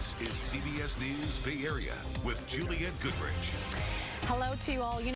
This is CBS News Bay Area with Juliette Goodrich. Hello to you all. You